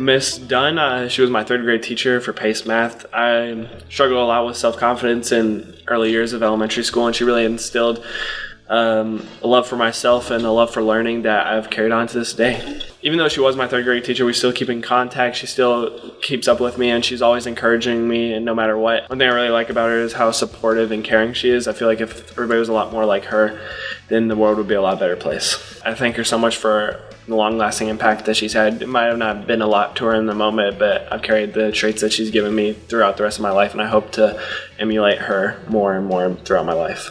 Miss Dunn, uh, she was my third grade teacher for PACE math. I struggled a lot with self confidence in early years of elementary school, and she really instilled um, a love for myself and a love for learning that I've carried on to this day. Even though she was my third grade teacher, we still keep in contact. She still keeps up with me and she's always encouraging me, and no matter what. One thing I really like about her is how supportive and caring she is. I feel like if everybody was a lot more like her, then the world would be a lot better place. I thank her so much for the long lasting impact that she's had. It might have not been a lot to her in the moment, but I've carried the traits that she's given me throughout the rest of my life, and I hope to emulate her more and more throughout my life.